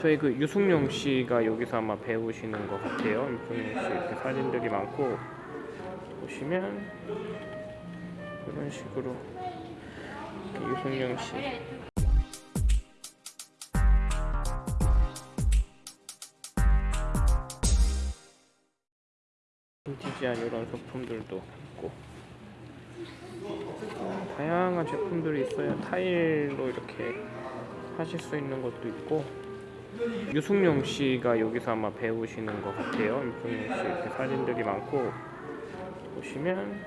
저희 그 유승용 씨가 여기서 아마 배우시는 것 같아요. 유승용 씨 이렇게 사진들이 많고 보시면 이런 식으로 유승용 씨 빈티지한 이런 소품들도 있고 어, 다양한 제품들이 있어요. 타일로 이렇게 하실 수 있는 것도 있고 유승용 씨가 여기서 아마 배우시는 것 같아요. 유승용 씨 이렇게 사진들이 많고 보시면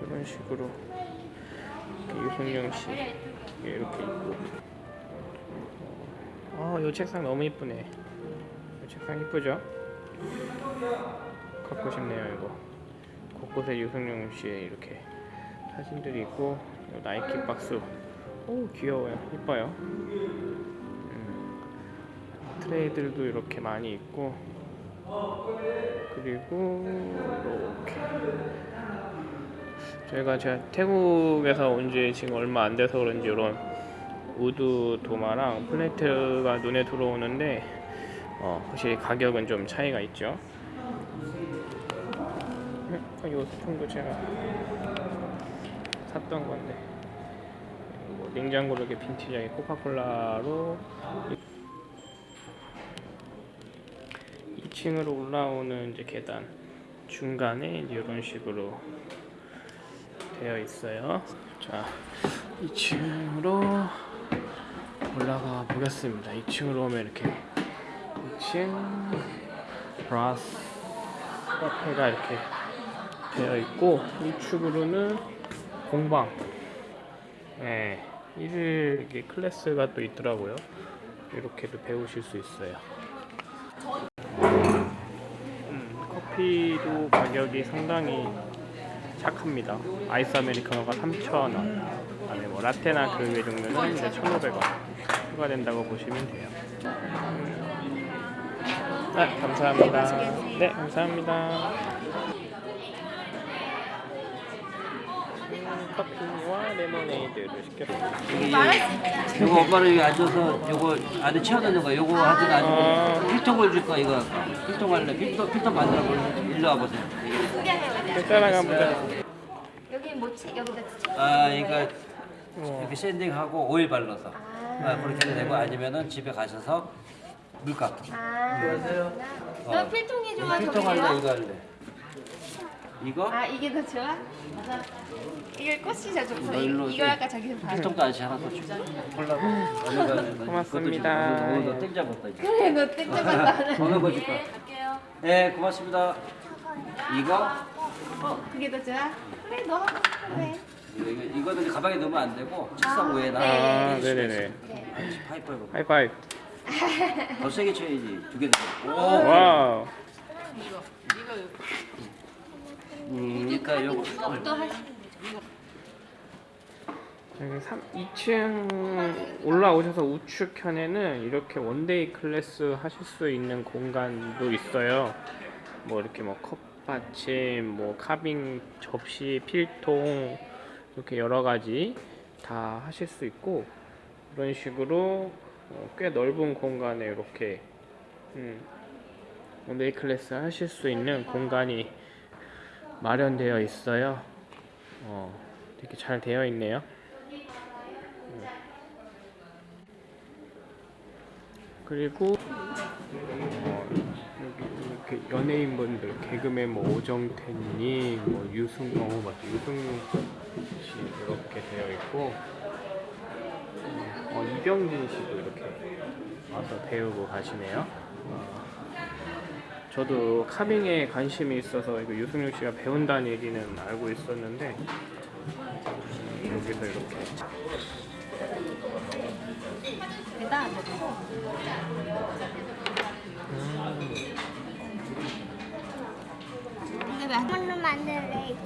이런 식으로 유승용 씨 이렇게 있고 어, 이 책상 너무 이쁘네. 이 책상 이쁘죠? 갖고 싶네요 이거. 곳곳에 유승용 씨의 이렇게 사진들이 있고 요 나이키 박스. 오 귀여워요. 이뻐요. 음, 트레이들도 이렇게 많이 있고 그리고 이렇게 저희가 제가 태국에서 온 지 지금 얼마 안 돼서 그런지 이런 wood 도마랑 플레이트가 눈에 들어오는데 어, 확실히 가격은 좀 차이가 있죠. 음, 이 소품도 제가 샀던 건데 뭐 냉장고를 이렇게 빈티지하게 코카콜라로 2층으로 올라오는 이제 계단 중간에 이런 식으로 되어 있어요. 자, 2층으로 올라가 보겠습니다. 2층으로 오면 이렇게 2층 브라스 카페가 이렇게 되어 있고 이쪽으로는 공방 네, 1일 이게 클래스가 또 있더라고요. 이렇게도 배우실 수 있어요. 음, 커피도 가격이 상당히 착합니다. 아이스 아메리카노가 3,000원. 그다음에 뭐 라테나 그 외 종류는 이제 1,500원 추가된다고 보시면 돼요. 아, 감사합니다. 네, 감사합니다. 커피와 레모네이드를 시켰습니다. 요거 엄마는 여기 앉아서 요거 안에 채워넣는 거 요거 하든 아. 아니면 필통을 줄 거야 이거? 필통 할래? 필통, 필통 만들어 볼래? 일로 와보세요 따라가 보자. 여기 뭐치 여기다 치. 아 그러니까 우와. 이렇게 샌딩하고 오일 발라서 아, 그렇게 해도 되고 아니면은 집에 가셔서 물 깎기 아. 안녕하세요. 너 필통이 좋아 필통 할래? 이거 할래? 이거? 아 이게 더 좋아? 이게 꽃이 더 좋고 너 이- 이거 좀- 아까 저기서 봐. 필통도 아저씨 하나 더 줄게 콜라보? 고맙습니다. 그것도 줄- 어, 너땡 잡았다 이제 그래 너 땡겨봤다. 어느 거 줄까? 네 고맙습니다 이거? 어 그게 더 좋아? 그래 너 하고 그래. 이거, 이거, 이거는 가방에 넣으면 안 되고 책상 위에나 아, 낄수 네네네. Five 해봐. High five. 더 세게 쳐야지. 두 개. 더. 오. Wow. 음, 요거 또 할. 여기 3, 2층 올라오셔서 우측편에는 이렇게 one day class 하실 수 있는 공간도 있어요. 뭐 이렇게 뭐 컵받침, 뭐 carving 접시, 필통 이렇게 여러 가지 다 하실 수 있고 이런 식으로 어, 꽤 넓은 공간에 이렇게 음, one day class 하실 수 있는 공간이 마련되어 있어요. 어, 되게 잘 되어 있네요. 그리고 어, 여기 이렇게 연예인분들 개그맨 뭐 오정태님, 뭐 유승 어 맞다 유승 씨 이렇게 되어 있고 어, 이병진 씨도 이렇게 와서 배우고 가시네요. 어, 저도 카빙에 관심이 있어서 이거 유승용 씨가 배운다는 얘기는 알고 있었는데 음, 여기서 이렇게 되고. 근데 왜 한번로 만들래?